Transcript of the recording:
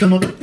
Come on.